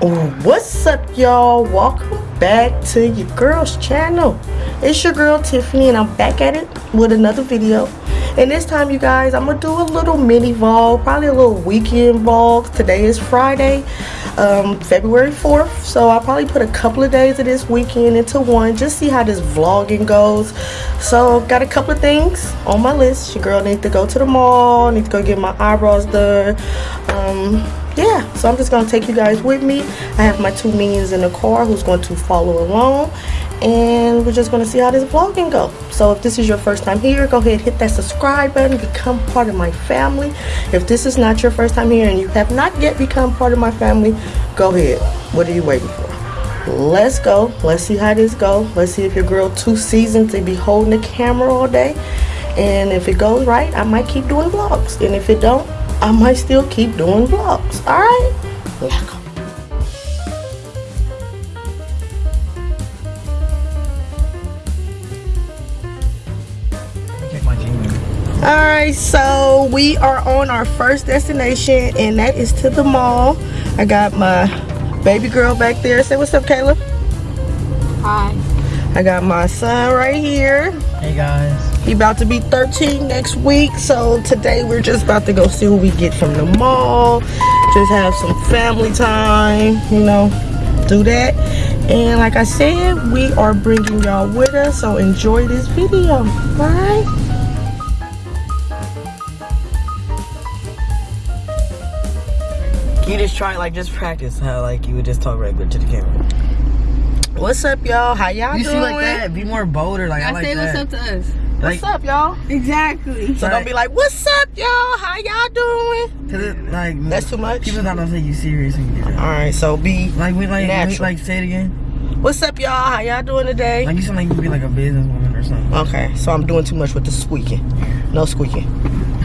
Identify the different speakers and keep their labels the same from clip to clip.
Speaker 1: What's up, y'all? Welcome back to your girl's channel. It's your girl Tiffany, and I'm back at it with another video. And this time, you guys, I'm gonna do a little mini vlog, probably a little weekend vlog. Today is Friday, um, February 4th, so I'll probably put a couple of days of this weekend into one, just see how this vlogging goes. So, got a couple of things on my list. Your girl needs to go to the mall, need to go get my eyebrows done. Um, yeah so i'm just gonna take you guys with me. I have my two minions in the car who's going to follow along and we're just going to see how this vlog can go. So if this is your first time here go ahead hit that subscribe button become part of my family. If this is not your first time here and you have not yet become part of my family go ahead. What are you waiting for? Let's go. Let's see how this go. Let's see if your girl too seasoned to be holding the camera all day. And if it goes right i might keep doing vlogs. And if it don't I might still keep doing vlogs. Alright? Let's. Alright, so we are on our first destination and that is to the mall. I got my baby girl back there. Say what's up, Kayla.
Speaker 2: Hi.
Speaker 1: I got my son right here.
Speaker 3: Hey guys.
Speaker 1: He about to be 13 next week. So today we're just about to go see what we get from the mall. Just have some family time, you know, do that. And like I said, we are bringing y'all with us. So enjoy this video, Bye.
Speaker 3: You just try like just practice how like you would just talk regular to the camera.
Speaker 1: What's up, y'all? How y'all
Speaker 3: You
Speaker 1: doing?
Speaker 3: see like that? Be more bolder. Like I,
Speaker 2: I
Speaker 3: like
Speaker 2: say
Speaker 3: that.
Speaker 2: what's up to us.
Speaker 1: What's
Speaker 3: Like-
Speaker 1: up, y'all?
Speaker 2: Exactly.
Speaker 1: So don't be like, what's up, y'all? How y'all doing?
Speaker 3: Cause it, like
Speaker 1: That's too much?
Speaker 3: People not gonna take you serious when you do that.
Speaker 1: All right, so be
Speaker 3: Like we like we, like say it again.
Speaker 1: What's up, y'all? How y'all doing today?
Speaker 3: Like you sound like you be like a businesswoman or something.
Speaker 1: Okay, so I'm doing too much with the squeaking. No squeaking.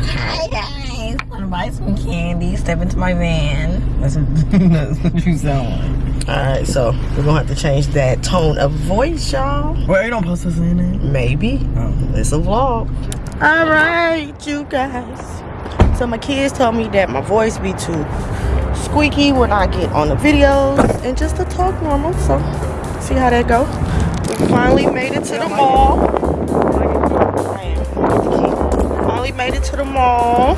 Speaker 2: Hi guys. Wanna buy some candy? Step into my van.
Speaker 3: That's what, that's what you sound like.
Speaker 1: Alright, so we're gonna have to change that tone of voice, y'all.
Speaker 3: Well, you don't post us in it.
Speaker 1: Maybe.
Speaker 3: Oh.
Speaker 1: It's a vlog. Alright, you guys. So my kids told me that my voice be too squeaky when I get on the videos and just to talk normal. So see how that go. We finally made it to the mall. Finally made it to the mall.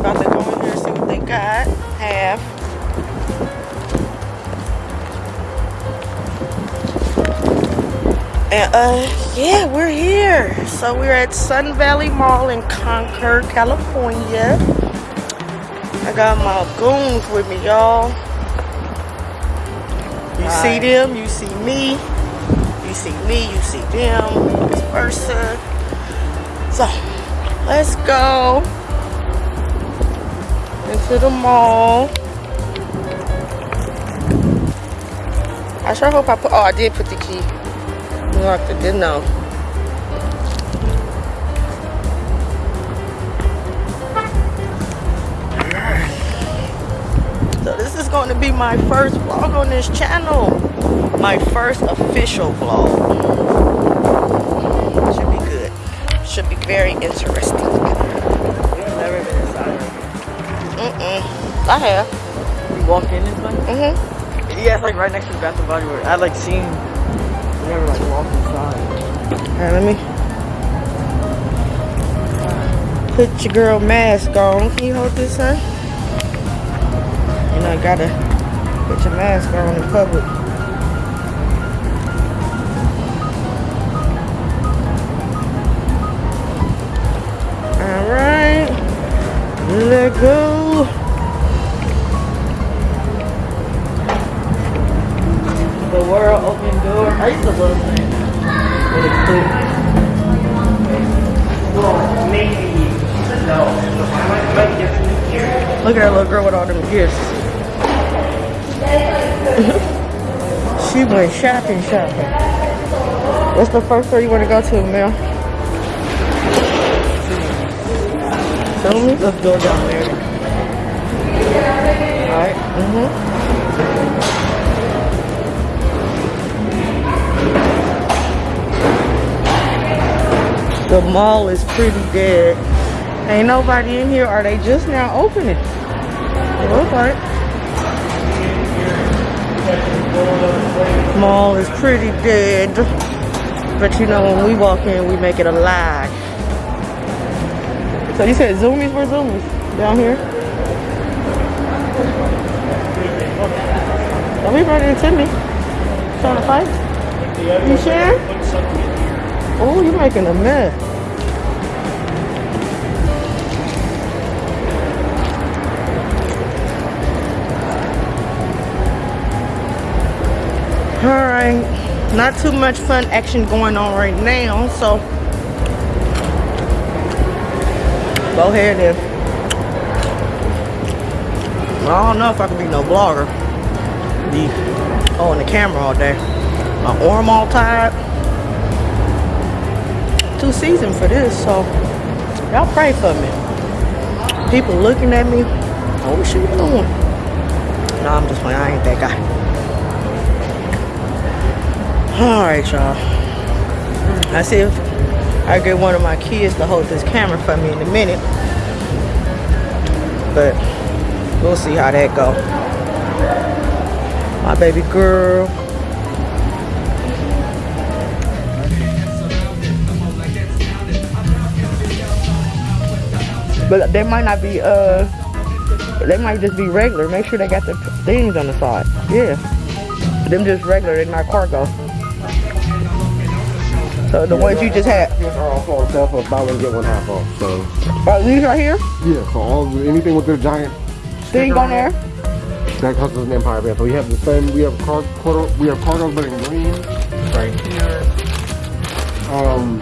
Speaker 1: About to go in here and see what they got. Have. And uh yeah, we're here. So we're at Sun Valley Mall in Concord, California. I got my goons with me, y'all. You see them, you see me. You see me, you see them, vice versa. So let's go into the mall. I sure hope I put oh I did put the key. It, didn't know. So this is going to be my first vlog on this channel. My first official vlog. Should be good. Should be very interesting.
Speaker 3: Never been inside.
Speaker 1: Mm-mm. I have.
Speaker 3: You walked in this way?
Speaker 1: Mm-hmm.
Speaker 3: Yeah, it's like right next to the Bath and Body Works. I like seen. Never like walked inside.
Speaker 1: Alright, let me put your girl mask on. Can you hold this, son? You know, gotta put your mask on in public. Shopping, shopping. What's the first store you want to go to, Mel? Show me.
Speaker 3: Let's go down there.
Speaker 1: Alright. Mm-hmm. The mall is pretty dead. Ain't nobody in here. Are they just now opening? It looks like. Mall is pretty dead. But you know, when we walk in, we make it alive. So you said Zumiez for Zumiez down here? Don't be running into me. Trying to fight? You sure? Oh, you're making a mess. Alright, not too much fun action going on right now, so go ahead and I don't know if I can be no blogger Be on the camera all day. My arm all tired. Too seasoned for this, so y'all pray for me. People looking at me. Oh, what you doing? No, I'm just playing. I ain't that guy. Alright, y'all. I see if I get one of my kids to hold this camera for me in a minute. But we'll see how that go. My baby girl. But they might not be, uh, they might just be regular. Make sure they got the things on the side. Yeah. Them just regular, they're not cargo. So the ones you just had.
Speaker 4: These are sale for buy one get one half off. So
Speaker 1: Oh, these right here?
Speaker 4: yeah, so all anything with the giant
Speaker 1: Thing on there?
Speaker 4: that comes with an Empyre band. So we have the same. We have car, quarter, we have cargos, but in green right here. Um,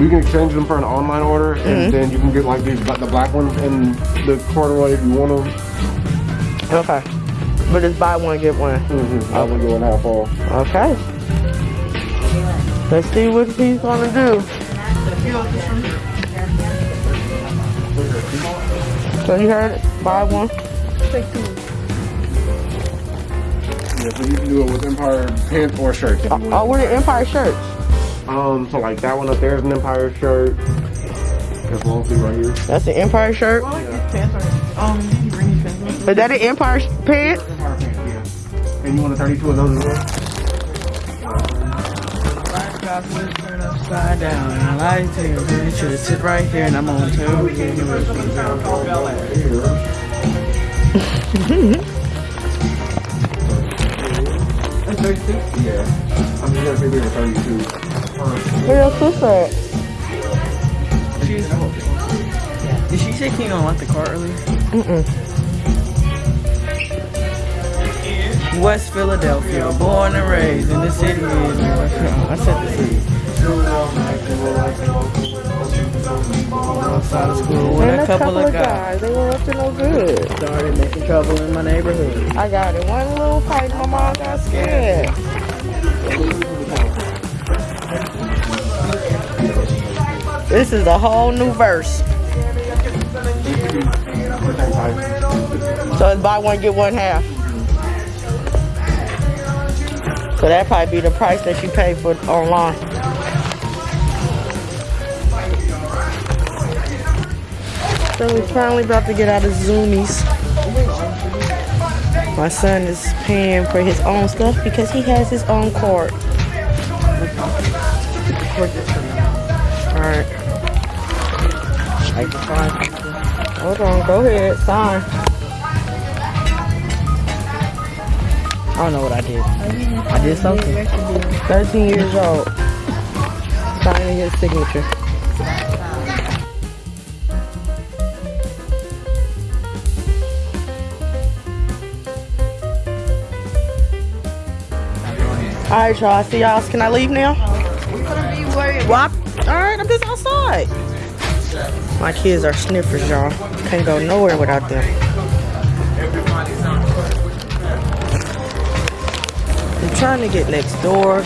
Speaker 4: You can exchange them for an online order, and then you can get like these the black ones in the corduroy if you want them.
Speaker 1: Okay. But it's buy one, get one.
Speaker 4: Mm-hmm. Buy one get one half off.
Speaker 1: Okay. Let's see what he's gonna do. So you heard it? Buy one.
Speaker 4: Yeah, so you can do it with Empyre pants or shirts. If you want.
Speaker 1: Oh, what are Empyre shirts?
Speaker 4: Um, so like that one up there is an Empyre shirt. That's long sleeve right here.
Speaker 1: That's an Empyre shirt. Is that an Empyre sh- pant?
Speaker 4: Empyre pants, yeah. And you want a 32 of those as well?
Speaker 3: Turn upside down. I like to you should sit right here and I'm on two.
Speaker 4: Yeah. I'm just gonna 32.
Speaker 1: Where your sister at?
Speaker 3: She's, did she say you unlock the car earlier?
Speaker 1: Mm-mm.
Speaker 3: West Philadelphia, born and raised in the city. of- oh, I said the city. Outside of school with
Speaker 1: And
Speaker 3: a couple of guys.
Speaker 1: They were up to no good.
Speaker 3: Started making trouble in my neighborhood.
Speaker 1: I got it. One little fight, my mom got scared. This is a whole new verse. So it's buy one, get one half. So that probably be the price that you pay for online. So we're finally about to get out of Zumiez. My son is paying for his own stuff because he has his own card. Alright. Hold on, go ahead, sign.
Speaker 3: I don't know what I did. I did something.
Speaker 1: 13 years old. Signing his signature. Alright, y'all. I See y'all. Can I leave now? Well, alright, I'm just outside. My kids are sniffers, y'all. Can't go nowhere without them. Trying to get next door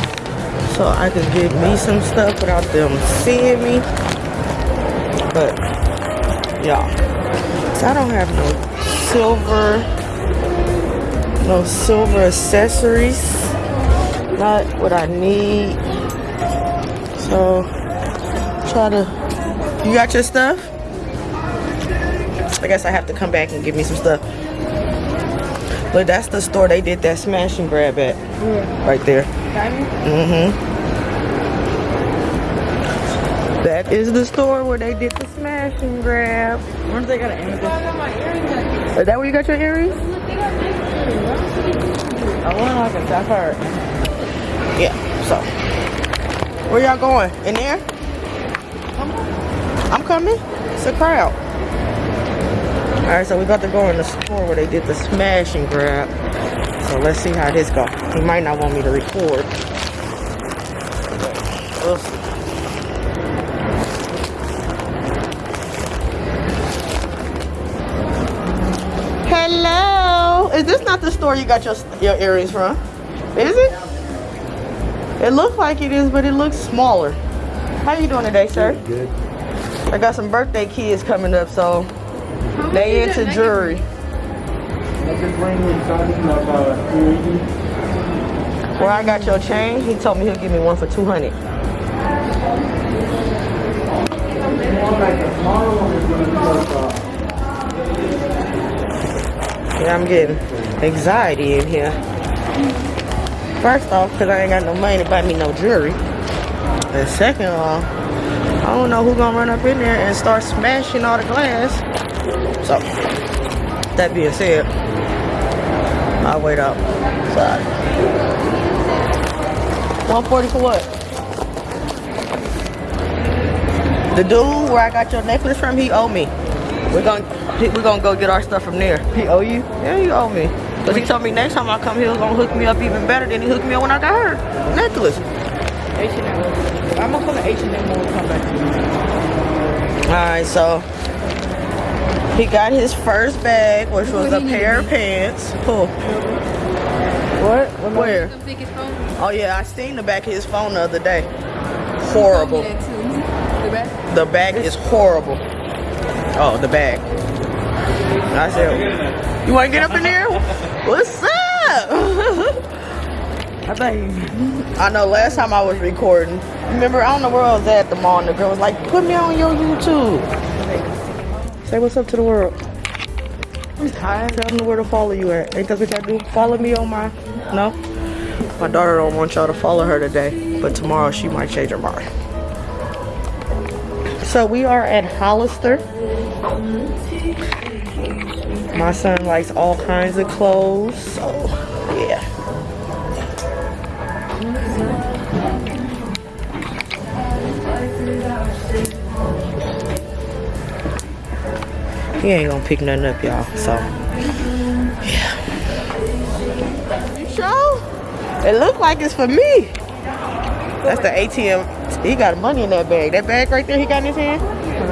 Speaker 1: so I can get me some stuff without them seeing me. But, y'all, so I don't have no silver, no silver accessories. Not what I need. So, try to. You got your stuff? I guess I have to come back and give me some stuff. But that's the store they did that smash and grab at. Right there. Mm-hmm. That is the store where they did the smash and grab.
Speaker 3: Where if they got an amethyst.
Speaker 1: Is that where you got your earrings?
Speaker 3: I want like a sapphire.
Speaker 1: Yeah, so. Where y'all going? In there? I'm coming. It's a crowd. Alright, so we about to go in the store where they did the smash and grab. So let's see how this go. He might not want me to record. But We'll see. Hello. Is this not the store you got your your earrings from? Is it? It looks like it is, but it looks smaller. How you doing today, sir?
Speaker 4: Good.
Speaker 1: I got some birthday kids coming up, so they into jewelry. Where I got your chain, he told me he'll give me one for 200. Yeah, I'm getting anxiety in here. First off, because I ain't got no money to buy me no jewelry. And second of all, I don't know who gonna run up in there and start smashing all the glass. So, that being said, I'll wait outside. 140 for what? The dude where I got your necklace from, he owe me. We're gonna we're gonna go get our stuff from there.
Speaker 3: He owe you?
Speaker 1: Yeah, he owe me. Cause he told me next time I come, he was gonna hook me up even better than he hooked me up when I got her necklace.
Speaker 3: H&M. I'm gonna come to H&M when we come back.
Speaker 1: All right, so he got his first bag, which was a pair of pants. Cool. What? Where? Oh yeah, I seen the back of his phone the other day. Horrible. The bag is horrible. Oh, the bag. I said, you want to get up in there? What's up?
Speaker 3: I
Speaker 1: know last time I was recording, remember, I don't know where I was at the mall, and the girl was like, put me on your YouTube. Say what's up to the world.
Speaker 3: I'm tired.
Speaker 1: Tell them where to follow you at. Ain't that what y'all do? Follow me on my, no? My daughter don't want y'all to follow her today, but tomorrow she might change her mind. So we are at Hollister. My son likes all kinds of clothes, so He ain't gonna pick nothing up, y'all. So, yeah. You sure? It look like it's for me. That's the ATM. He got money in that bag. That bag right there he got in his hand?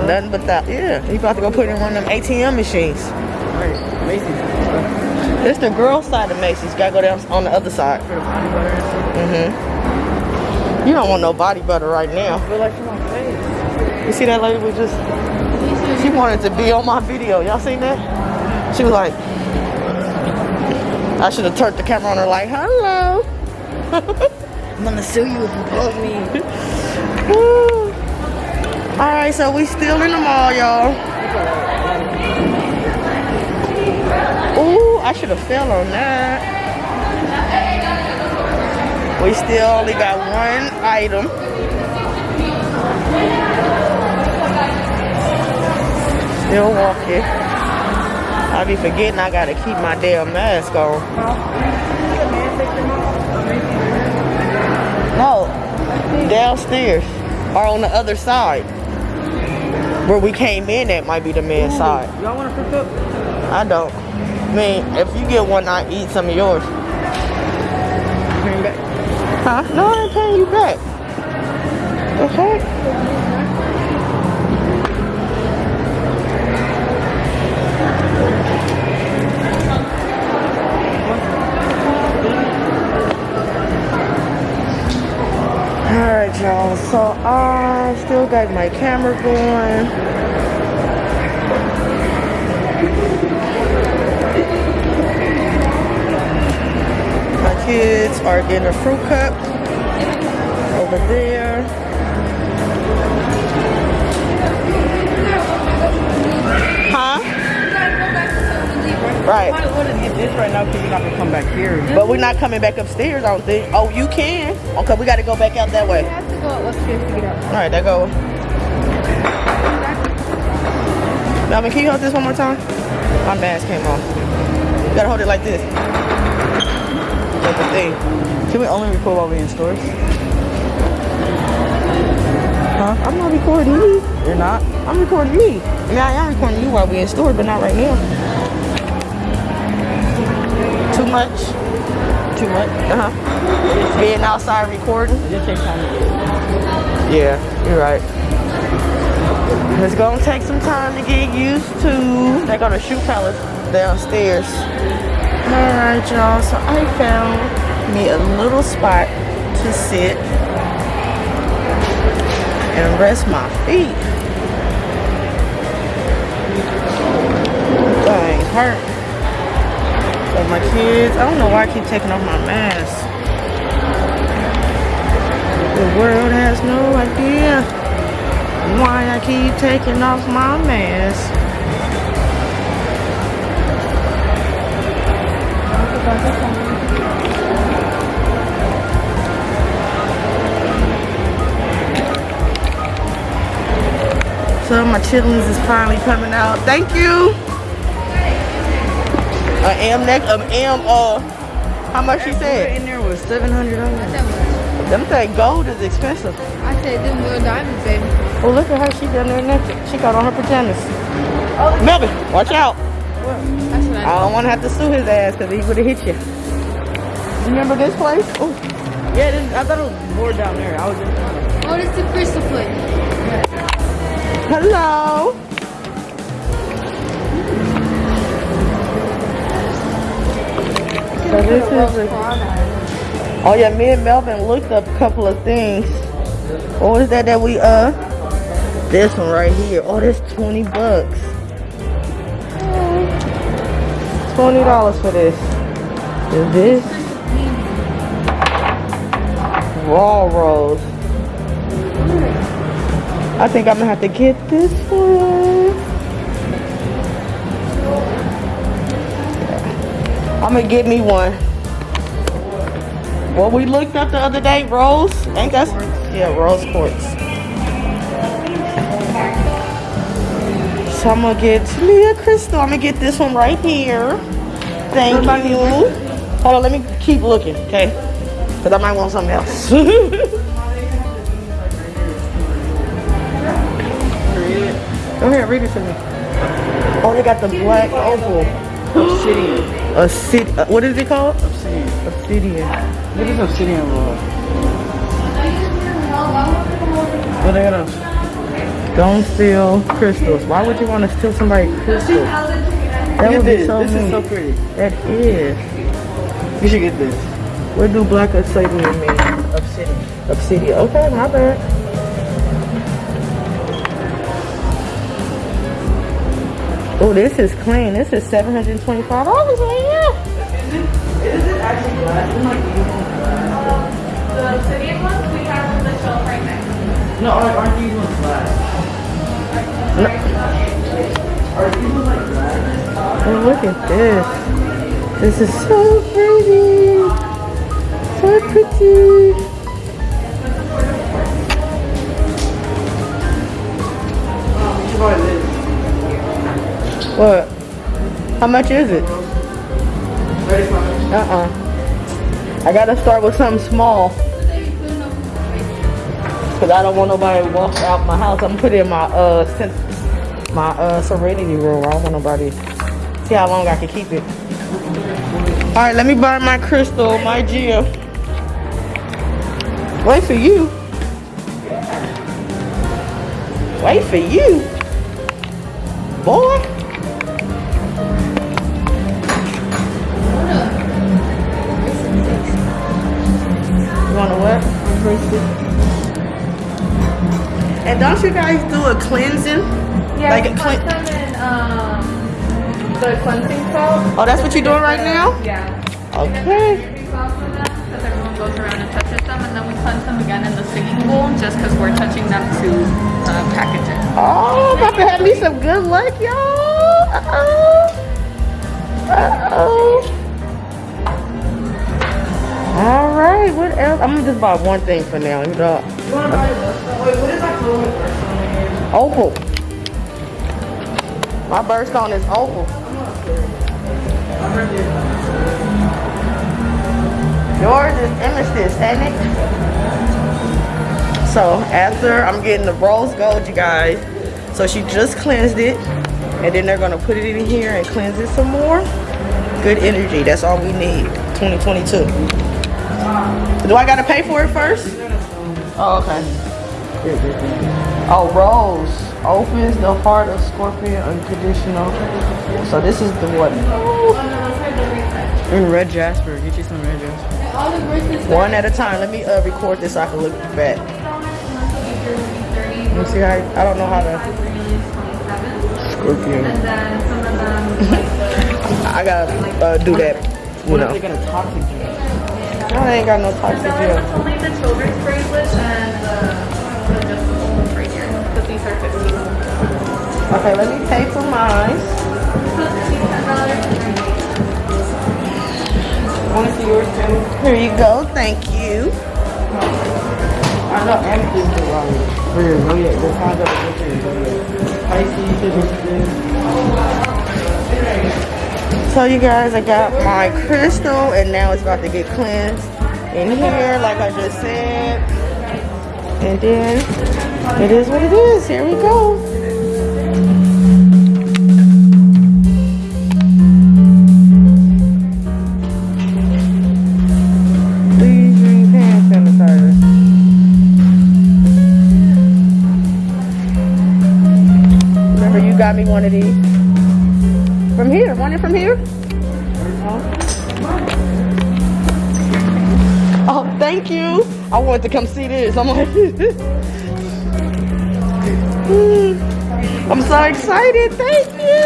Speaker 1: Nothing but that. Yeah. He about to go put it in one of them ATM machines.
Speaker 3: Right, Macy's.
Speaker 1: This the girl side of Macy's. Gotta go down on the other side.
Speaker 3: For the body butter and stuff.
Speaker 1: Mm-hmm. You don't want no body butter right now.
Speaker 3: Feel like for my face.
Speaker 1: You see that lady was just, she wanted to be on my video. Y'all seen that? She was like, I should have turned the camera on her like, hello.
Speaker 3: I'm gonna sue you if you blow me.
Speaker 1: All right, so we still in the mall, y'all. Ooh, I should have fell on that. We still only got one item. Walking. I be forgetting I gotta keep my damn mask on. No, downstairs or on the other side. Where we came in at might be the men's side.
Speaker 3: Y'all wanna pick up?
Speaker 1: I don't. I mean, if you get one, I eat some of yours.
Speaker 3: Bring back.
Speaker 1: Huh? No, I ain't paying you back. The Alright, y'all. So I still got my camera going. My kids are getting a fruit cup over there. Right.
Speaker 3: I want to get this right now because you're not gonna come back here.
Speaker 1: But we're not coming back upstairs, I don't think. Oh, you can. Okay, we got to go back out that way.
Speaker 2: We have to go upstairs to get out.
Speaker 1: All right, there go. Melvin, can you hold this one more time? My mask came off. You gotta hold it like this. Like the thing.
Speaker 3: Can we only record while we're in stores?
Speaker 1: Huh? I'm not recording you.
Speaker 3: You're not?
Speaker 1: I'm recording me. I mean, I am recording you while we're in stores, but not right now. Too much?
Speaker 3: Too much?
Speaker 1: Uh-huh. Being outside recording?
Speaker 3: It just takes time to get
Speaker 1: Yeah, you're right. It's gonna take some time to get used to. They got a shoe palace downstairs. Alright, y'all. So I found me a little spot to sit and rest my feet. Dang, hurt. So my kids, I don't know why I keep taking off my mask. The world has no idea why I keep taking off my mask. So my chillings is finally coming out. Thank you. I am neck, an am uh. How much she said?
Speaker 3: In there was seven hundred dollars.
Speaker 1: Them thing gold is expensive.
Speaker 2: I said them little diamonds, baby.
Speaker 1: Well, look at her. She down there naked. She got on her pajamas. Oh, Melvin, watch out.
Speaker 2: That's what I
Speaker 1: I don't want to have to sue his ass because he would have hit you. Remember this place? Oh,
Speaker 3: Yeah, this, I thought it was more down there. I was just
Speaker 2: Oh, this is the crystal foot.
Speaker 1: hello. So this is a, oh yeah, me and Melvin looked up a couple of things. What was that that we uh? This one right here. Oh, that's 20 bucks. Twenty dollars for this. Is this raw rolls? I think I'm gonna have to get this one. I'm gonna get me one. What we looked up the other day, Rose. Ain't that? Yeah, Rose quartz. So I'm gonna get me a crystal. I'm gonna get this one right here. Thank you. Hold on, let me keep looking, okay? Because I might want something else. Go ahead, read it to me. Oh, they got the black opal.
Speaker 3: obsidian.
Speaker 1: A city. Uh, what is it called?
Speaker 3: Obsidian.
Speaker 1: Obsidian.
Speaker 3: What is obsidian roll? What they got else?
Speaker 1: Don't steal crystals. Why would you want to steal somebody's crystals? That would be so
Speaker 3: This is so pretty.
Speaker 1: That is.
Speaker 3: You should get this.
Speaker 1: What do black obsidian mean?
Speaker 3: Obsidian.
Speaker 1: Obsidian. Okay, my bad. Oh, this is clean. This is seven hundred and twenty-five dollars, man.
Speaker 5: The obsidian ones we have on the shelf right now.
Speaker 3: No, aren't aren't these ones glass? Are these ones like glass?
Speaker 1: Oh, look at this. This is so pretty. So pretty.
Speaker 3: Oh, you should buy this.
Speaker 1: What? How much is it? Uh-uh. I gotta start with something small. Cause I don't want nobody to walk out my house. I'm gonna put it in my uh my uh serenity room. I don't want nobody see how long I can keep it. Alright, let me buy my crystal, my gem. Wait for you. Wait for you. Boy. Don't you guys do a cleansing?
Speaker 5: Yeah,
Speaker 1: Like a
Speaker 5: put
Speaker 1: clean-
Speaker 5: in um, the cleansing salt.
Speaker 1: Oh, that's what you're doing right now?
Speaker 5: Yeah.
Speaker 1: Okay.
Speaker 5: Baby salt for because everyone goes around and touches them, and then we cleanse them again in the singing bowl, just because we're touching them to uh, package it.
Speaker 1: Oh, about to have me some good luck, y'all. Uh-oh. Uh-oh. All right, what else? I'm gonna just buy one thing for now. You know.
Speaker 3: You
Speaker 1: Opal. My birthstone is opal. Yours is amethyst, ain't it? So after I'm getting the rose gold, you guys. So she just cleansed it. And then they're gonna put it in here and cleanse it some more. Good energy, that's all we need. 2022. Do I gotta pay for it first? Oh, okay. Oh, rose opens the heart of scorpion unconditional. So this is the one.
Speaker 3: And red jasper. Get you some red jasper.
Speaker 1: One at a time. Let me uh, record this so I can look back. Let me see how. I don't know how to. Scorpion.
Speaker 5: And then some of them,
Speaker 1: I gotta uh, do that. You
Speaker 3: What if
Speaker 1: know.
Speaker 3: they got a toxic gel?
Speaker 1: No, they ain't got no toxic
Speaker 5: no,
Speaker 1: gel.
Speaker 5: it's only the children's bracelets
Speaker 1: Okay, let me pay for mine.
Speaker 3: Want to see yours too?
Speaker 1: Here you go. Thank you.
Speaker 3: I know amethyst is wrong. The signs of the different. Pisces is
Speaker 1: So you guys, I got my crystal and now it's about to get cleansed in here like I just said. And then it is what it is. Here we go. Got me one of these. From here, want it from here? Oh, oh, thank you. I wanted to come see this. I'm like, I'm so excited. Thank you.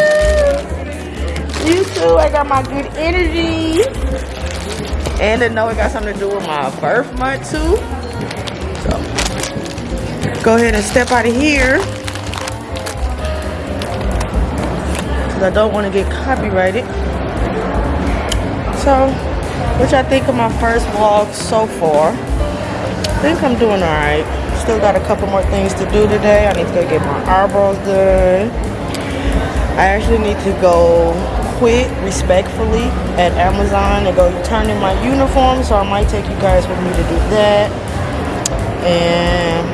Speaker 1: You too. I got my good energy. And I know it got something to do with my birth month too. So, go ahead and step out of here. Cause I don't want to get copyrighted. So, which I think of my first vlog so far. I think I'm doing alright. Still got a couple more things to do today. I need to go get my eyebrows done. I actually need to go quit respectfully at Amazon and go turn in my uniform. So I might take you guys with me to do that. And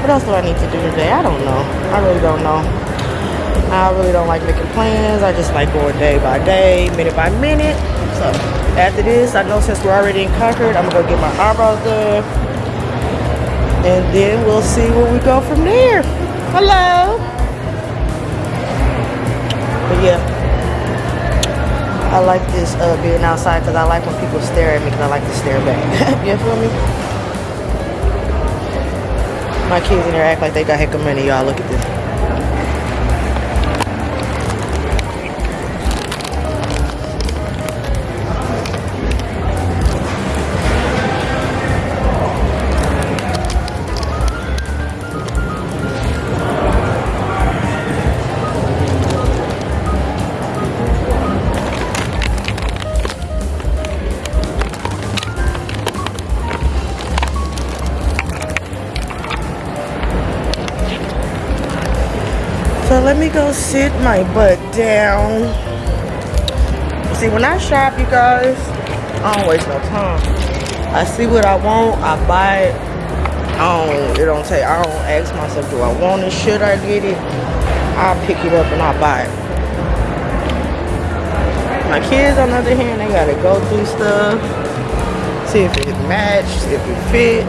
Speaker 1: what else do I need to do today? I don't know. I really don't know. I really don't like making plans. I just like going day by day, minute by minute. So after this, I know since we're already in Concord, I'm gonna go get my eyebrows done. And then we'll see where we go from there. Hello. But yeah, I like this uh, being outside because I like when people stare at me because I like to stare back. you feel me? My kids in there act like they got heck of money. Y'all look at this. Go sit my butt down. See, when I shop, you guys, I don't waste no time. I see what I want, I buy it. I don't, it don't take, I don't ask myself, do I want it? Should I get it? I'll pick it up and I'll buy it. My kids, on the other hand, they gotta go through stuff, see if it matched, if it fit.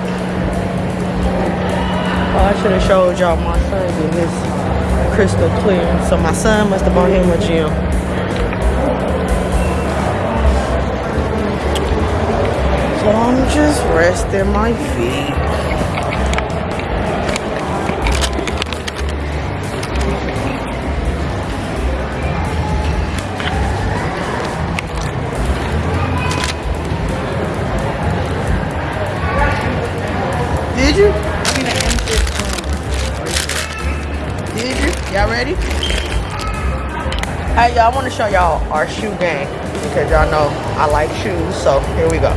Speaker 1: Oh, I should have showed y'all my son getting his crystal clear. So my son must have bought him a gym. So I'm just resting my feet. Y'all y'all, I want to show y'all our shoe game because y'all know I like shoes. So here we go.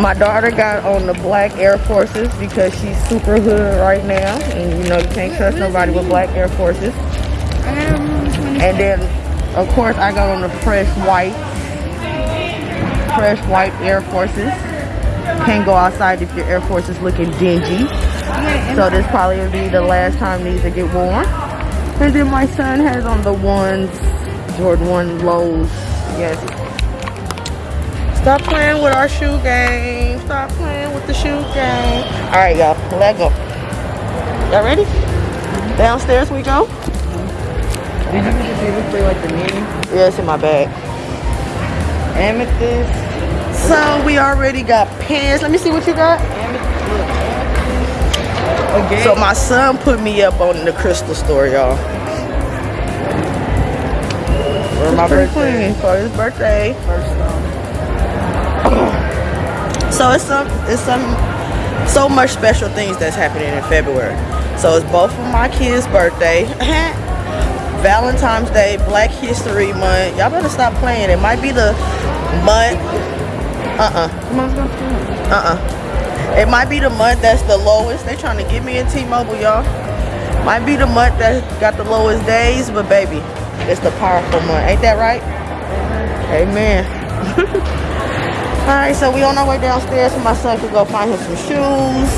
Speaker 1: My daughter got on the black Air Forces because she's super hood right now, and you know you can't trust nobody with black Air Forces. And then, of course, I got on the fresh white, fresh white Air Forces. Can't go outside if your Air Force is looking dingy. So this probably will be the last time these will get worn. And then my son has on the ones, Jordan 1 lows. Yes. Stop playing with our shoe game. Stop playing with the shoe game. All right, y'all. Let go. Y'all ready? Downstairs we go.
Speaker 3: Did you get the paper play like the mini?
Speaker 1: Yeah, it's in my bag.
Speaker 3: Amethyst.
Speaker 1: So we already got pants. Let me see what you got.
Speaker 3: Okay.
Speaker 1: So my son put me up on the crystal store, y'all.
Speaker 3: for my birthday.
Speaker 1: For his birthday. So it's some it's some so much special things that's happening in February. So it's both of my kids' birthday, Valentine's Day, Black History Month. Y'all better stop playing. It might be the month. Uh-uh. Uh-uh. It might be the month that's the lowest. They trying to get me in T-Mobile, y'all. Might be the month that got the lowest days, but baby, it's the powerful month. Ain't that right? Amen. All right, so we on our way downstairs so my son could go find him some shoes.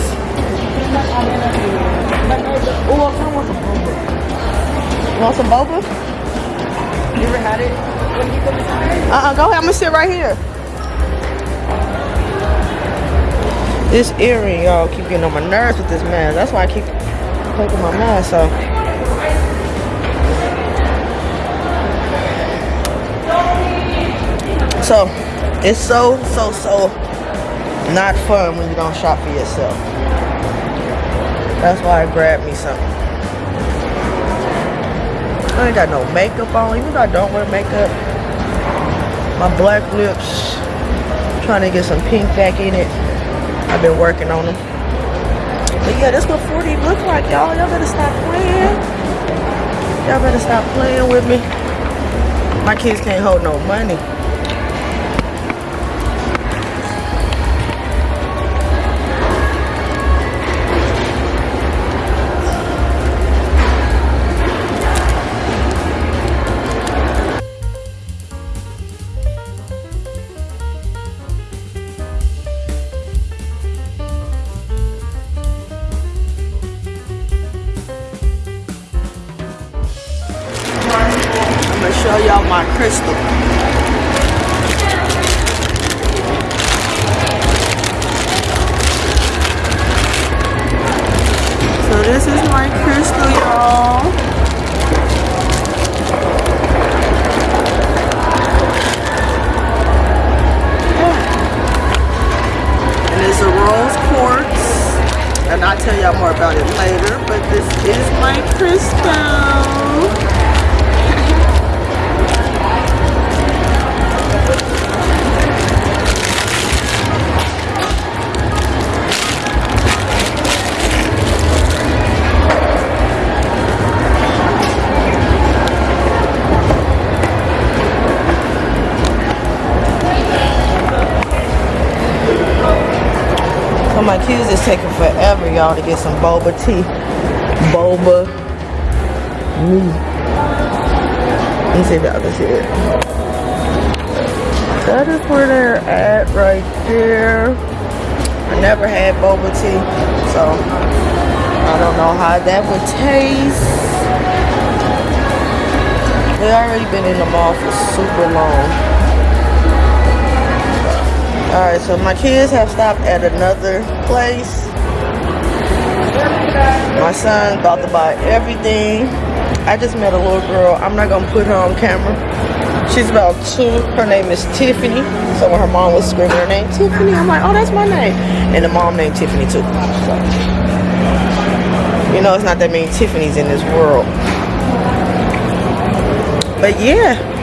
Speaker 1: Ooh, I want some boba. You want some boba?
Speaker 3: you ever had it?
Speaker 1: Uh-uh, go ahead. I'm gonna sit right here. This earring, y'all, keep getting on my nerves with this mask. That's why I keep taking my mask. So, it's so, so, so not fun when you don't shop for yourself. That's why I grabbed me something. I ain't got no makeup on, even though I don't wear makeup. My black lips, trying to get some pink back in it. I've been working on them. But yeah, that's what 40 look like, y'all. Y'all better stop playing. Y'all better stop playing with me. My kids can't hold no money. Show y'all my crystal. So this is my crystal, y'all. And it's a rose quartz. And I'll tell y'all more about it later, but this is my crystal. My kids is taking forever, y'all, to get some boba tea. Boba me. Let me see the other shit. That is where they're at right there. I never had boba tea, so I don't know how that would taste. They already been in the mall for super long. Alright, so my kids have stopped at another place. My son about to buy everything. I just met a little girl. I'm not gonna put her on camera. She's about two. Her name is Tiffany. So when her mom was screaming her name, Tiffany, I'm like, oh, that's my name. And the mom named Tiffany too. So, you know, it's not that many Tiffany's in this world. But yeah.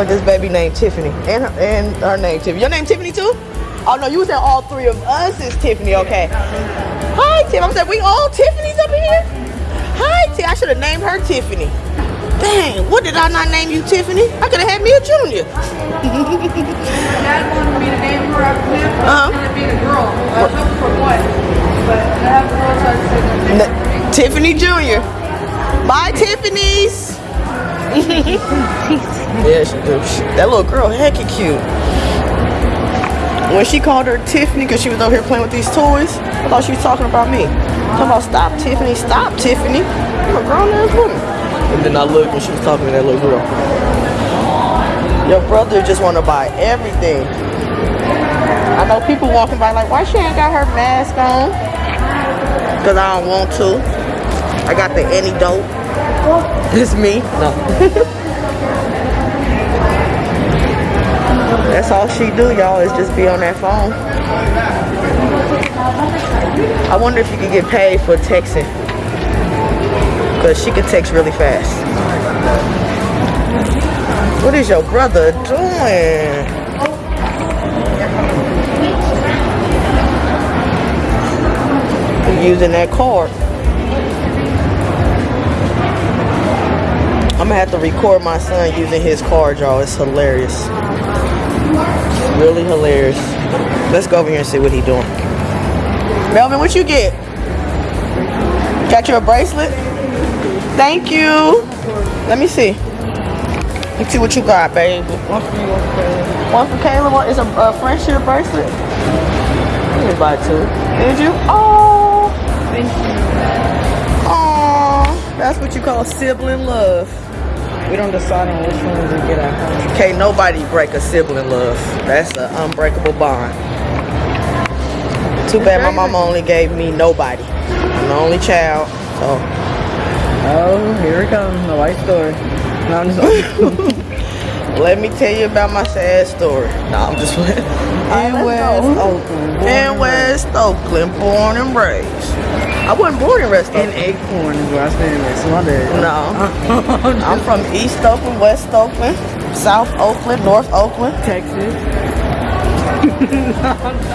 Speaker 1: Look, this baby named Tiffany. And her, and her name Tiffany. Your name Tiffany too? Oh no, you said all three of us is Tiffany, okay. Hi Tiff. I said we all Tiffany's up here. Hi Tiff. I should have named her Tiffany. Dang, what did I not name you Tiffany? I could have had me a junior.
Speaker 5: Dad wanted me to name her after him.
Speaker 1: Uh-huh.
Speaker 5: I wanted to be a girl. I was hoping for a boy. But I have a girl, so I decided to name her
Speaker 1: N- Tiffany Jr. Bye Tiffany's. yeah, she do. That little girl hecky cute. When she called her Tiffany because she was over here playing with these toys, I thought she was talking about me. Talking about stop Tiffany, stop Tiffany. I'm a grown ass woman. And then I looked when she was talking to that little girl. Your brother just want to buy everything. I know people walking by like, why she ain't got her mask on? Because I don't want to. I got the antidote. It's me. No. That's all she do, y'all, is just be on that phone. I wonder if you could get paid for texting. Because she can text really fast. What is your brother doing? Using that card. Gonna have to record my son using his card, y'all. It's hilarious. Really hilarious. Let's go over here and see what he doing. Melvin, what you get? Got you a bracelet? Thank you. Let me see. Let's see what you got, baby. One for you, one for Caleb. One for. One is a, a friendship bracelet. You didn't buy two. Did you? Oh.
Speaker 5: Thank you.
Speaker 1: Aw. That's what you call sibling love.
Speaker 3: We don't decide on which one we get at home.
Speaker 1: Can't nobody break a sibling love. That's an unbreakable bond. Too bad my mama only gave me nobody. I'm the only child. So
Speaker 3: Oh, here it comes. The white story. No, I'm just
Speaker 1: let me tell you about my sad story. No, I'm just playing. Oh, In West Oakland. In West Oakland, born and raised. I wasn't born in West
Speaker 3: in. Acorn is where I stand with. So my bad.
Speaker 1: No. I'm from East Oakland, West Oakland, South Oakland, North Oakland,
Speaker 3: Texas.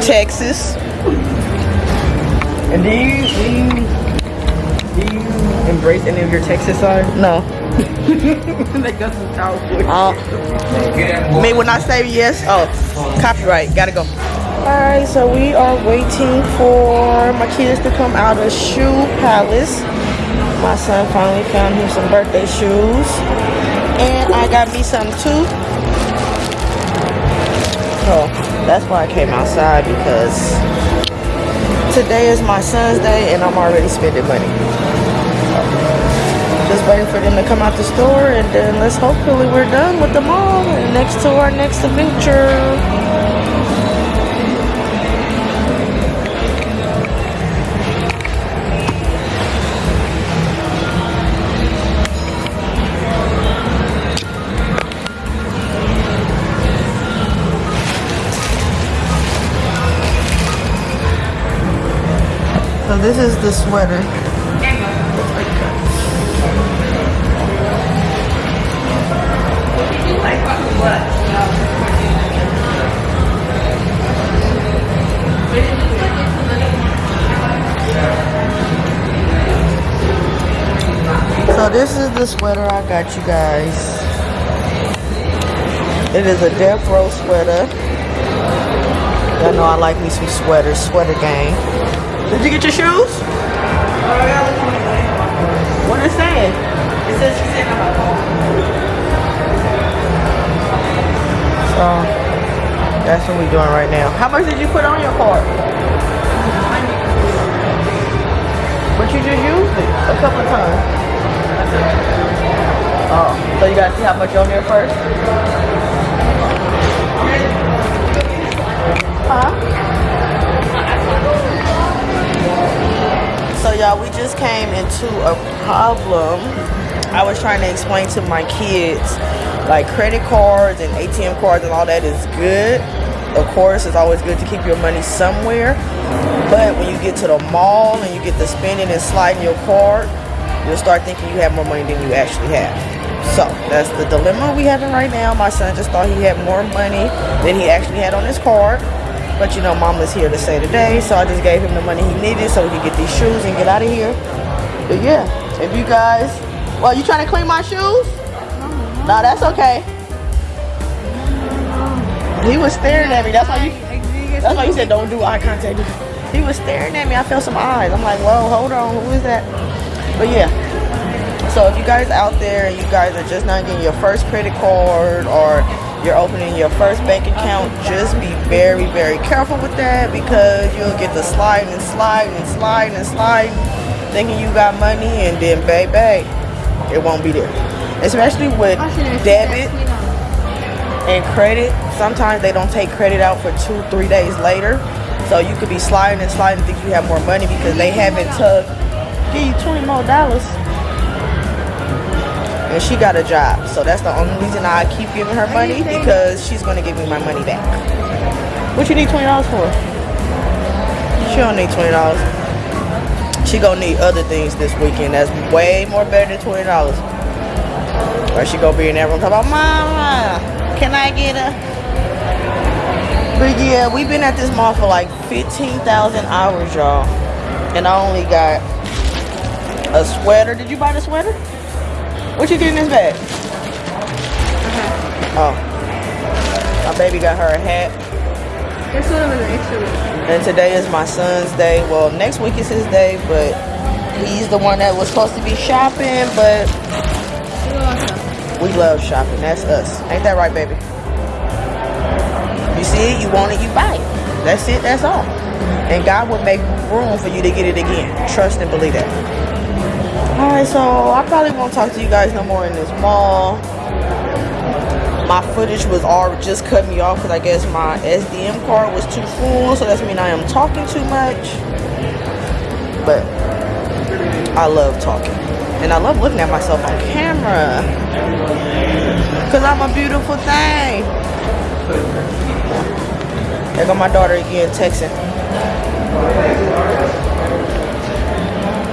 Speaker 1: Texas.
Speaker 3: And do you, do you, do you embrace any of your Texas side?
Speaker 1: No.
Speaker 3: they got some.
Speaker 1: Uh, me when I say yes, oh, copyright, gotta go. Alright, so we are waiting for my kids to come out of Shoe Palace. My son finally found him some birthday shoes. And I got me some too. So that's why I came outside because today is my son's day and I'm already spending money. Just waiting for them to come out the store and then let's hopefully we're done with the mall and next to our next adventure. So this is the sweater. So this is the sweater I got you guys. It is a death row sweater. Y'all know I like me some sweaters, sweater gang. Did you get your shoes? What is it saying? It says she's in my phone. So that's what we're doing right now. How much did you put on your card? But you just used it a couple of times. Oh, so you gotta see how much on there first? Huh? Y'all, we just came into a problem. I was trying to explain to my kids, like credit cards and ATM cards and all that is good. Of course, it's always good to keep your money somewhere. But when you get to the mall and you get to spending and sliding your card, you'll start thinking you have more money than you actually have. So that's the dilemma we having right now. My son just thought he had more money than he actually had on his card. But you know, mama's here to say today, so I just gave him the money he needed so he could get these shoes and get out of here. But yeah, if you guys, well, you trying to clean my shoes? Uh-huh. No, that's okay. He was staring at me. That's why you. That's why you said don't do eye contact. He was staring at me. I felt some eyes. I'm like, whoa, hold on, who is that? But yeah. So if you guys out there and you guys are just not getting your first credit card or you're opening your first bank account, just be very, very careful with that because you'll get the sliding and sliding and sliding and sliding, thinking you got money and then baby, it won't be there. Especially with debit and credit. Sometimes they don't take credit out for two, three days later. So you could be sliding and sliding, think you have more money because they haven't took give you 20 more dollars. And she got a job. So that's the only reason I keep giving her money because she's gonna give me my money back. What you need $20 for? She don't need $20. She gonna need other things this weekend that's way more better than $20. Or she gonna be in that room talking about, Mama, can I get a? But yeah, we've been at this mall for like 15,000 hours, y'all. And I only got a sweater. Did you buy the sweater? What you get in this bag? Uh-huh. Oh. My baby got her a hat.
Speaker 5: This one was an extra one.
Speaker 1: And today is my son's day. Well, next week is his day, but he's the one that was supposed to be shopping, but we love shopping. That's us. Ain't that right, baby? You see it, you want it, you buy it. That's it, that's all. And God will make room for you to get it again. Trust and believe that. Alright, so I probably won't talk to you guys no more in this mall. My footage was all just cut me off because I guess my SDM card was too full, so that's mean I am talking too much. But I love talking. And I love looking at myself on camera. Cause I'm a beautiful thing. There go my daughter again texting.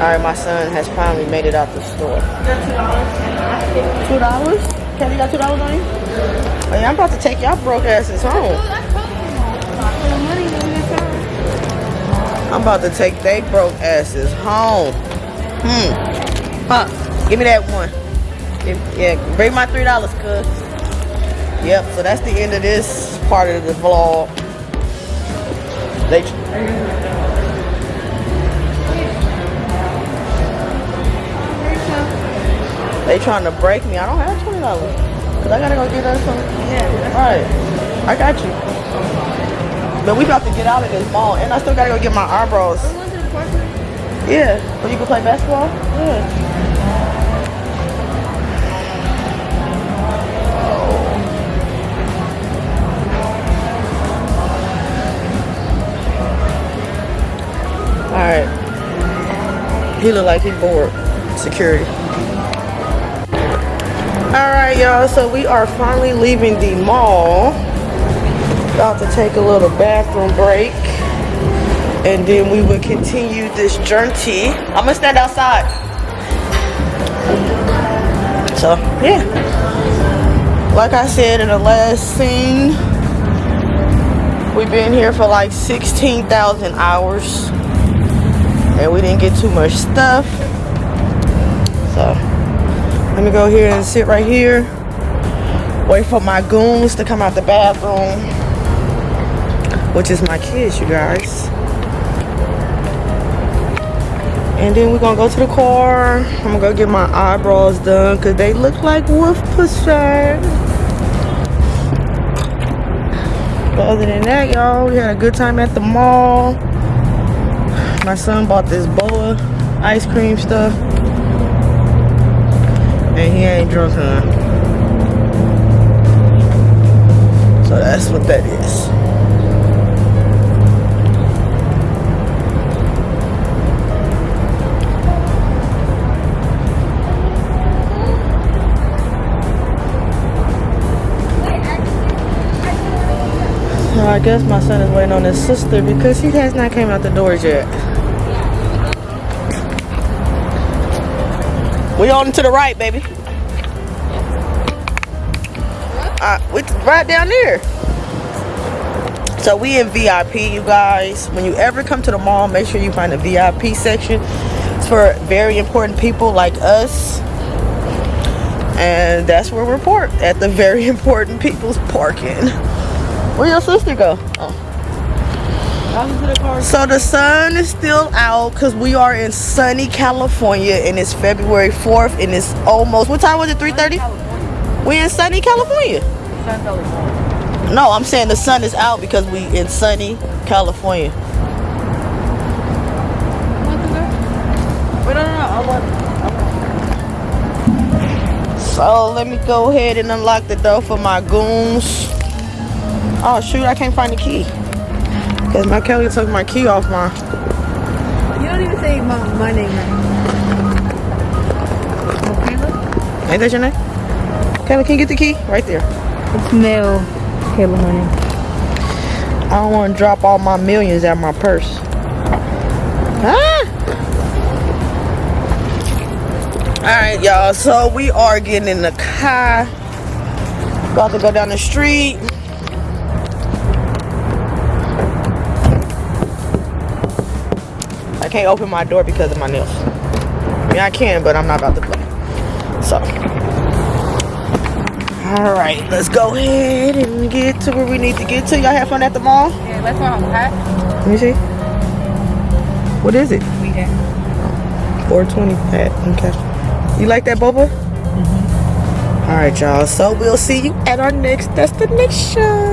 Speaker 1: Alright, my son has finally made it out the store. Two dollars? Kelly got two dollars on you? Oh yeah, I'm about to take y'all broke asses home. I'm about to take they broke asses home. Hmm. Huh. Give me that one. Yeah, bring my three dollars, cuz. Yep, so that's the end of this part of the vlog. They they trying to break me. I don't have twenty dollars. Cause I gotta go get us some. Yeah. Right. I got you. But we about to get out of this mall, and I still gotta go get my eyebrows. Yeah. So you can play basketball. Yeah. Alright. He look like he bored. Security. Alright, y'all. So we are finally leaving the mall. About to take a little bathroom break. And then we will continue this journey. I'm gonna stand outside. So, yeah. Like I said in the last scene, we've been here for like 16,000 hours and we didn't get too much stuff let me go here and sit right here. Wait for my goons to come out the bathroom which is my kids you guys. And then we're gonna go to the car. I'm gonna go get my eyebrows done because they look like wolf pussy. But other than that y'all we had a good time at the mall. My son bought this boba ice cream stuff. And he ain't drunk none. So that's what that is. So I guess my son is waiting on his sister because he has not came out the doors yet. We on to the right, baby. uh, it's right down there. So we in VIP, you guys. When you ever come to the mall, make sure you find a VIP section. It's for very important people like us. And that's where we're parked, at the very important people's parking. Where your sister go? Oh. So the sun is still out because we are in sunny California and it's February 4th and it's almost, what time was it, 3.30? We in sunny California. No, I'm saying the sun is out because we in sunny California. So let me go ahead and unlock the door for my goons. Oh shoot, I can't find the key. Cause my Kelly took my key off my
Speaker 2: You don't even say my, my name right.
Speaker 1: Ain't that your name? Kelly, can you get the key? Right there.
Speaker 2: It's Mel. Kayla Honey.
Speaker 1: I don't want to drop all my millions out my purse. Ah! Alright, y'all. So we are getting in the car. About to go down the street. Can't open my door because of my nails. I mean, I can, but I'm not about to play. So. Alright, let's go ahead and get to where we need to get to. Y'all have fun at the mall?
Speaker 5: Yeah, let's go on pat.
Speaker 1: Let me see. What is it?
Speaker 5: We have.
Speaker 1: 420 pat. Okay. You like that boba? Mm-hmm. Alright, y'all. So we'll see you at our next destination.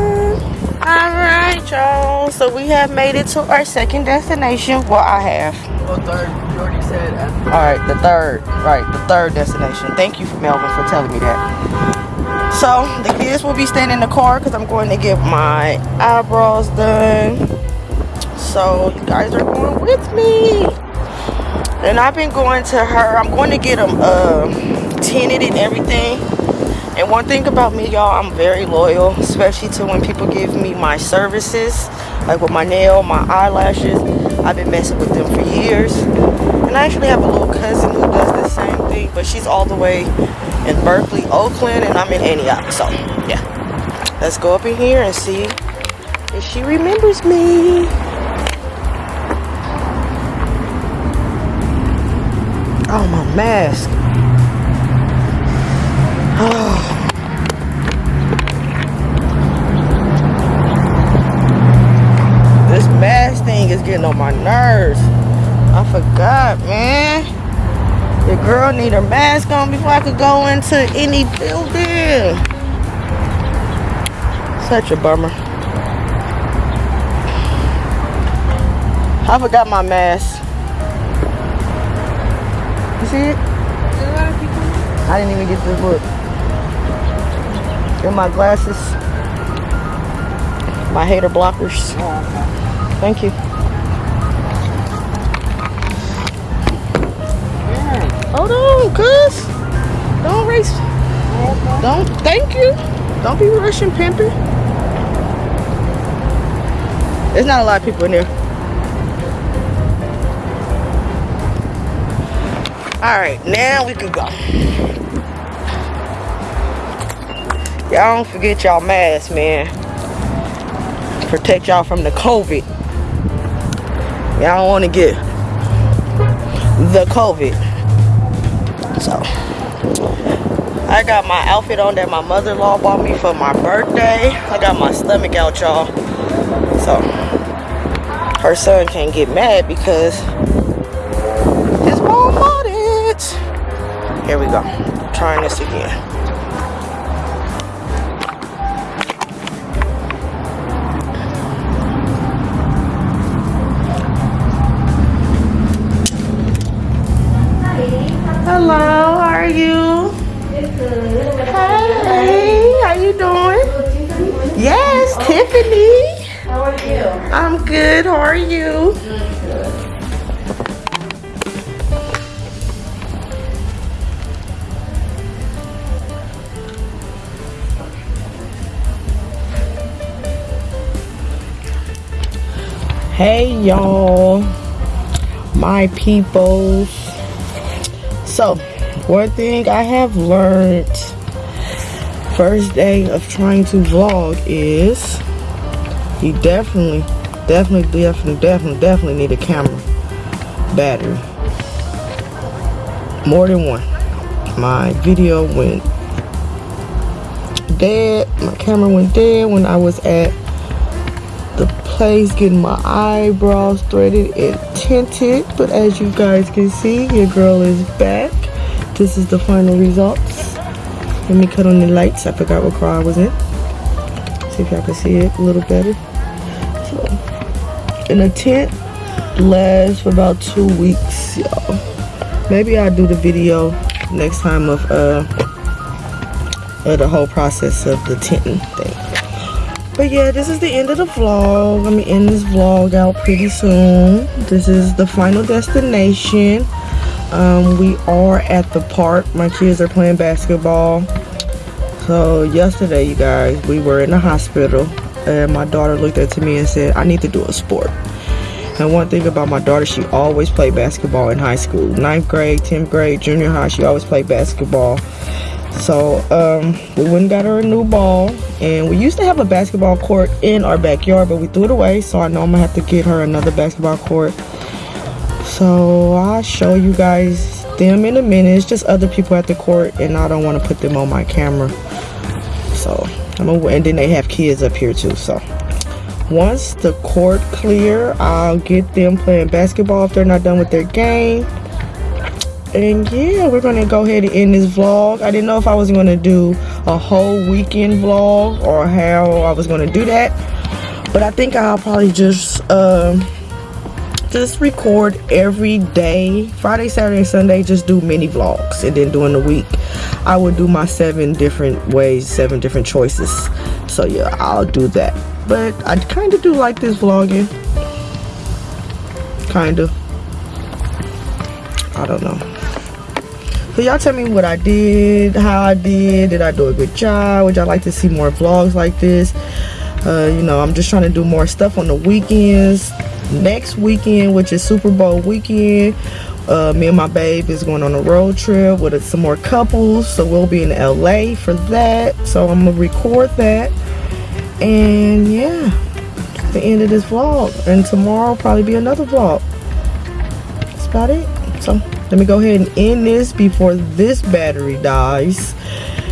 Speaker 1: Alright, y'all. So we have made it to our second destination. Well, I have.
Speaker 3: Well, third. You already said. After.
Speaker 1: Alright, the third. Right, the third destination. Thank you, Melvin, for telling me that. So the kids will be staying in the car because I'm going to get my eyebrows done. So you guys are going with me. And I've been going to her. I'm going to get them uh, tinted and everything. And one thing about me, y'all, I'm very loyal, especially to when people give me my services, like with my nail, my eyelashes. I've been messing with them for years. And I actually have a little cousin who does the same thing, but she's all the way in Berkeley, Oakland, and I'm in Antioch. So, yeah. Let's go up in here and see if she remembers me. Oh, my mask. My nerves. I forgot, man. The girl need her mask on before I could go into any building. Such a bummer. I forgot my mask. You see it? I didn't even get to look. Get my glasses. My hater blockers. Thank you. Cuz. Don't race. Don't, thank you. Don't be rushing, pimping. There's not a lot of people in there. Alright, now we can go. Y'all don't forget y'all masks, man. Protect y'all from the COVID. Y'all don't want to get the COVID. So, I got my outfit on that my mother-in-law bought me for my birthday. I got my stomach out, y'all. So, her son can't get mad because his mom bought it. Here we go. Trying this again. Peoples. So, one thing I have learned first day of trying to vlog is you definitely, definitely, definitely, definitely, definitely need a camera battery. More than one. My video went dead. My camera went dead when I was at the place getting my eyebrows threaded and tinted. But as you guys can see, your girl is back. This is the final results. Let me cut on the lights. I forgot what car I was in. See if y'all can see it a little better. So, in a tent lasts for about two weeks, y'all. Maybe I'll do the video next time of uh of the whole process of the tinting thing. But yeah, this is the end of the vlog. I'm gonna end this vlog out pretty soon. This is the final destination. Um, we are at the park. My kids are playing basketball. So yesterday, you guys, we were in the hospital and my daughter looked up to me and said, I need to do a sport. And one thing about my daughter, she always played basketball in high school. Ninth grade, 10th grade, junior high, she always played basketball. So um, we went and got her a new ball. And we used to have a basketball court in our backyard, but we threw it away. So I know I'm gonna have to get her another basketball court. So I'll show you guys them in a minute. It's just other people at the court and I don't want to put them on my camera. So I'm gonna, and then they have kids up here too. So once the court clear, I'll get them playing basketball if they're not done with their game. And yeah, we're gonna go ahead and end this vlog. I didn't know if I was gonna do a whole weekend vlog or how I was gonna do that. But I think I'll probably just um just record every day. Friday saturday and sunday just do mini vlogs and then during the week i would do my seven different ways seven different choices. So yeah i'll do that. But i kind of do like this vlogging. Kind of i don't know so y'all tell me what i did how i did. Did i do a good job? Would y'all like to see more vlogs like this? Uh, you know i'm just trying to do more stuff on the weekends. Next weekend which is super bowl weekend uh, me and my babe is going on a road trip with some more couples. So we'll be in la for that. So i'm gonna record that. And yeah the end of this vlog. And tomorrow probably be another vlog. That's about it. So let me go ahead and end this before this battery dies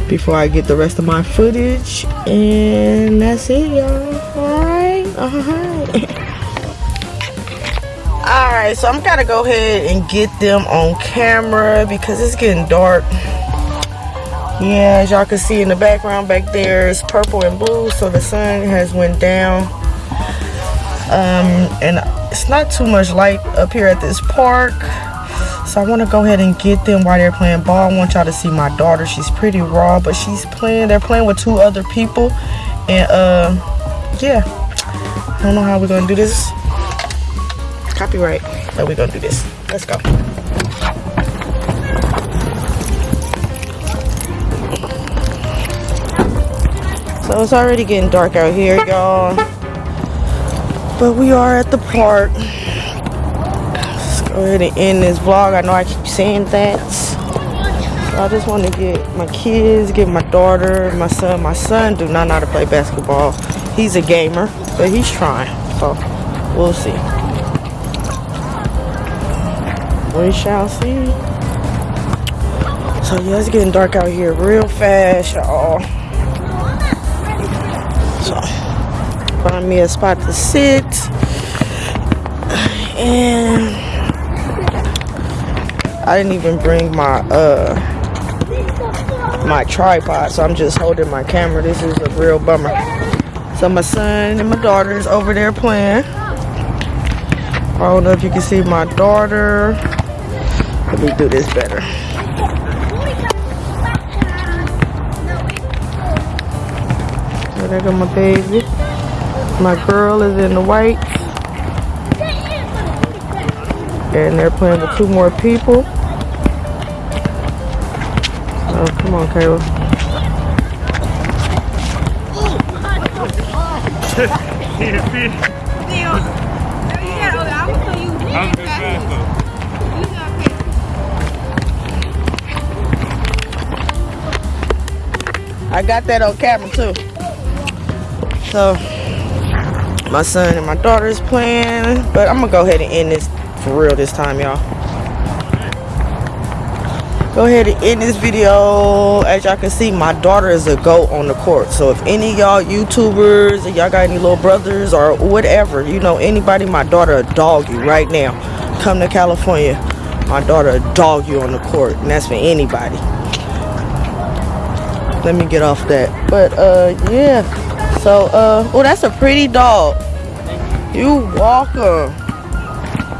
Speaker 1: before i get the rest of my footage. And that's it y'all. All right. All right all right so i'm gonna go ahead and get them on camera because it's getting dark. Yeah as y'all can see in the background back there is purple and blue so the sun has went down. Um and it's not too much light up here at this park so i want to go ahead and get them while they're playing ball. I want y'all to see my daughter. She's pretty raw but she's playing they're playing with two other people. And uh yeah. I don't know how we're gonna do this. Copyright. But we're gonna do this. Let's go. So it's already getting dark out here y'all. But we are at the park go ahead and end this vlog i know i keep saying that so i just want to get my kids get my daughter my son my son do not know how to play basketball he's a gamer but he's trying so we'll see we shall see. So yeah, it's getting dark out here real fast, y'all. So find me a spot to sit. And I didn't even bring my uh my tripod, so I'm just holding my camera. This is a real bummer. So my son and my daughter is over there playing. I don't know if you can see my daughter. Let me do this better. There go my baby. My girl is in the white. And they're playing with two more people. Come on, Kayla. I got that on camera too. So my son and my daughter is playing, but I'm gonna go ahead and end this for real this time, y'all. Go ahead and end this video. As y'all can see, my daughter is a goat on the court. So if any y'all YouTubers, y'all got any little brothers or whatever, you know anybody, my daughter a dog you right now. Come to California, my daughter a dog you on the court, and that's for anybody. Let me get off that. But uh, yeah. So uh, oh, that's a pretty dog. You welcome.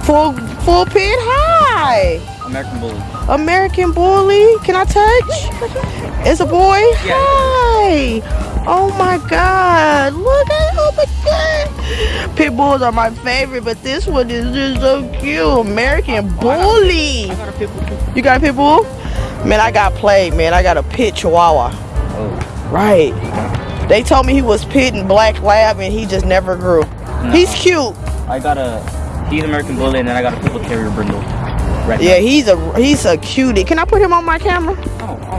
Speaker 1: Full full pit. Hi.
Speaker 6: American Bully.
Speaker 1: American Bully. Can I touch? It's a boy. Hi. Oh my God. Look at oh my God. Pit bulls are my favorite, but this one is just so cute. American Bully.
Speaker 6: I got a pit bull.
Speaker 1: You got a pit bull? Man, I got played, man. I got a pit chihuahua.
Speaker 6: Oh.
Speaker 1: Right. They told me he was pit and black lab and he just never grew. He's cute.
Speaker 6: I got a, he's American Bully and then I got a pit bull terrier brindle. Right
Speaker 1: Yeah, he's a he's a cutie. Can I put him on my camera?
Speaker 6: Oh, oh.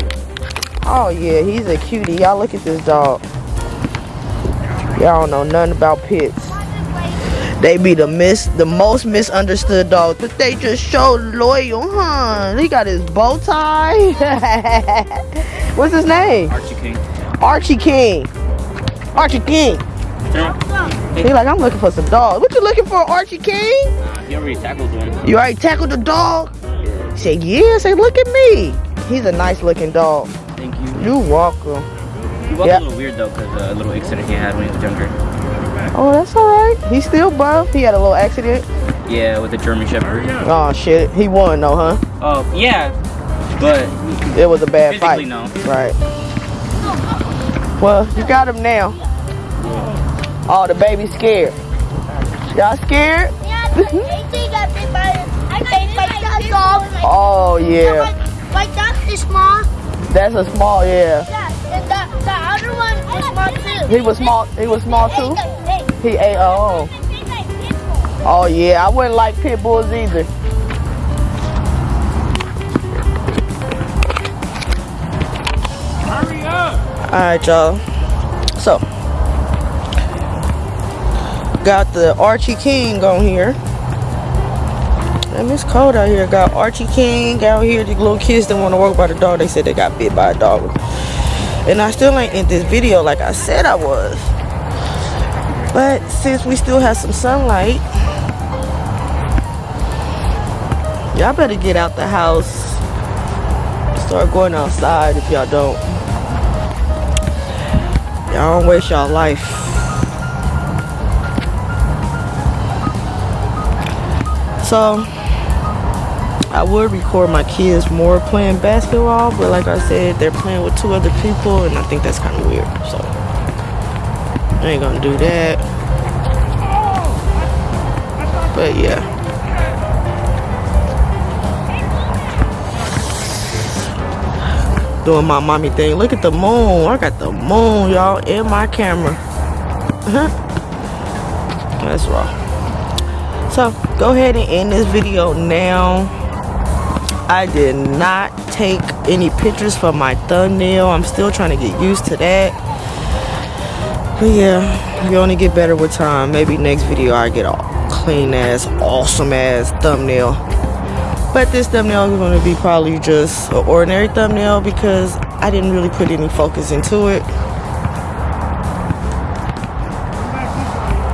Speaker 1: Oh yeah, he's a cutie. Y'all look at this dog. Y'all don't know nothing about pits. They be the mis the most misunderstood dogs, but they just so loyal, huh? He got his bow tie. What's his name?
Speaker 6: Archie King.
Speaker 1: Archie King. Archie King. He like, I'm looking for some dogs. What you looking for, Archie King?
Speaker 6: He already tackled one.
Speaker 1: You already tackled the dog? He said, yeah. I said, look at me. He's a nice looking dog.
Speaker 6: Thank you.
Speaker 1: You welcome.
Speaker 6: He was
Speaker 1: Yeah.
Speaker 6: a little weird though because uh, a little accident he had when he was younger.
Speaker 1: Oh, that's all right. He's still buff. He had a little accident.
Speaker 6: Yeah, with the German Shepherd.
Speaker 1: Oh shit, he won though, huh?
Speaker 6: Oh, yeah. But
Speaker 1: It was a bad
Speaker 6: physically,
Speaker 1: fight.
Speaker 6: no.
Speaker 1: Right. Well, you got him now. Oh, the baby's scared. Y'all scared?
Speaker 7: Yeah, got bit by I bit by that dog.
Speaker 1: Oh yeah,
Speaker 7: My, my dog is small.
Speaker 1: that's a small yeah.
Speaker 7: Yeah, and the, the other one is small too.
Speaker 1: He was small. He was small too. He ate. Uh, oh, oh yeah. I wouldn't like pit bulls either.
Speaker 6: Hurry up!
Speaker 1: All right, y'all. So, got the Archie King on here. And it's cold out here. Got Archie King out here. The little kids that want to walk by the dog. They said they got bit by a dog. And I still ain't in this video like I said I was. But since we still have some sunlight, y'all better get out the house. Start going outside if y'all don't. Y'all don't waste y'all life. So, I would record my kids more playing basketball, but like I said, they're playing with two other people, and I think that's kind of weird. So, I ain't gonna do that. But yeah. Doing my mommy thing. Look at the moon. I got the moon, y'all, in my camera. That's raw. So go ahead and end this video now. I did not take any pictures for my thumbnail. I'm still trying to get used to that. But yeah, you only get better with time. Maybe next video I get a clean ass, awesome ass thumbnail. But this thumbnail is going to be probably just an ordinary thumbnail because I didn't really put any focus into it.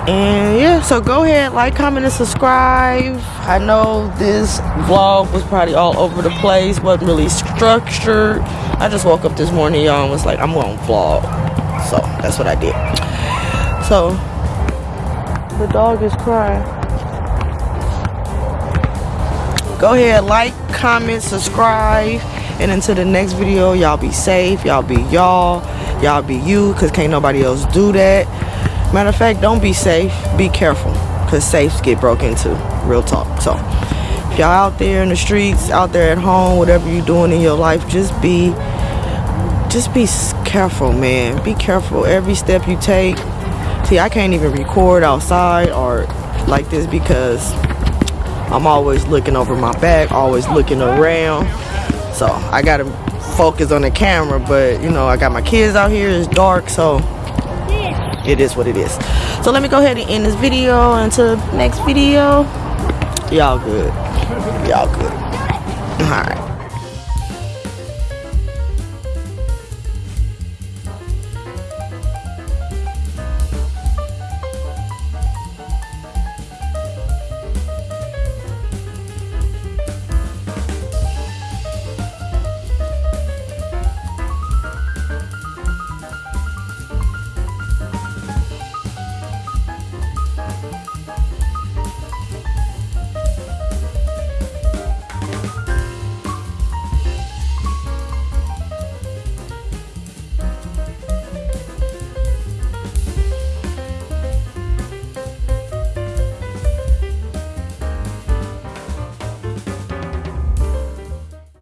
Speaker 1: And yeah, so go ahead, like, comment, and subscribe. I know this vlog was probably all over the place, wasn't really structured. I just woke up this morning, y'all, and was like, I'm to vlog. So that's what I did. So the dog is crying. Go ahead, like, comment, subscribe. And until the next video, y'all be safe. Y'all be y'all. Y'all be you, because can't nobody else do that. Matter of fact, don't be safe. Be careful, because safes get broke into. Real talk. So, if y'all out there in the streets, out there at home, whatever you're doing in your life, just be, just be careful, man. Be careful every step you take. See, I can't even record outside or like this because I'm always looking over my back, always looking around. So I gotta focus on the camera, but you know, I got my kids out here. It's dark, so it is what it is. So let me go ahead and end this video. Until next video, y'all good. Y'all good. All right.